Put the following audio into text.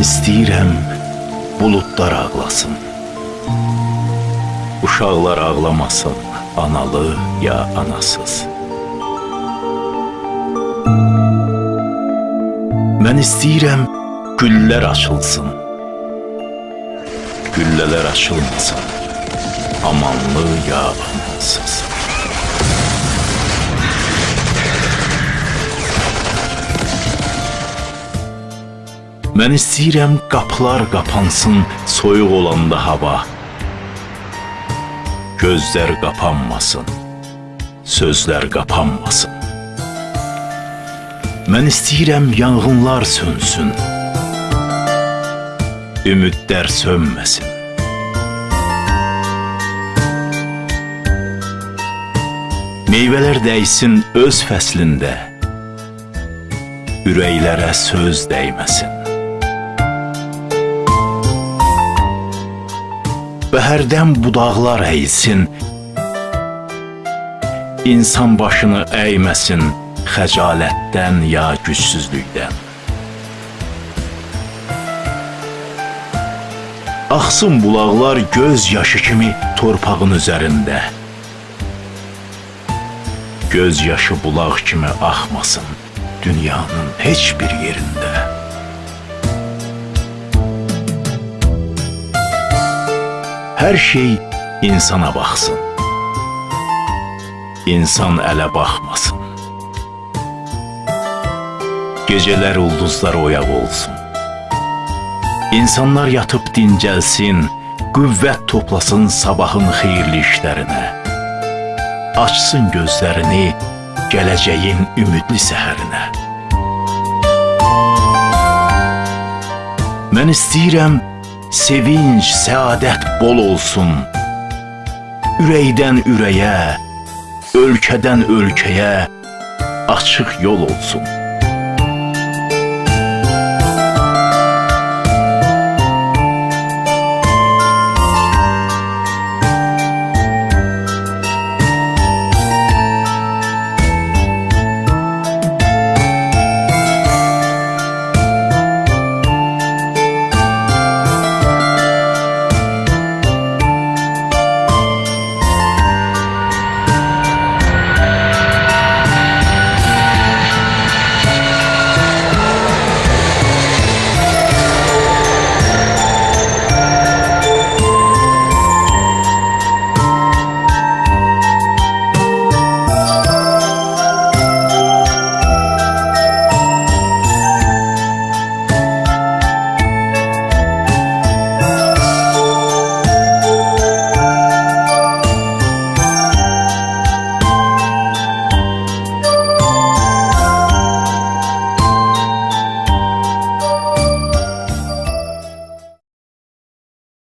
istəyirəm buludlar ağlasın. Uşaqlar ağlamasın, analı ya anasız. Mən istəyirəm güllər açılsın. Güllələr açılmasın. Amanlı ya amansız. Mən istəyirəm qapılar qapansın soyuq olanda hava. Gözlər qapanmasın, sözlər qapanmasın. Mən istəyirəm yanğınlar sönsün. Ümidlər sönməsin. Meyvələr dəysin öz fəslində. Ürəklərə söz dəyməsin. Bəhərdən budaqlar əyilsin. İnsan başını əyməsin xəcalətdən ya gücsüzlükdən. Axsın bulaqlar göz yaşı kimi torpağın üzərində. Göz yaşı bulaq kimi axmasın dünyanın heç bir yerində. Hər şey insana baxsın. İnsan ələ baxmasın. Gecələr ulduzlar oyaq olsun. İnsanlar yatıb dincəlsin, qüvvət toplasın sabahın xeyirli işlərinə. Açsın gözlərini gələcəyin ümidli səhərinə. Mən istəyirəm sevinç, səadət bol olsun. Ürəkdən ürəyə, ölkədən ölkəyə açıq yol olsun.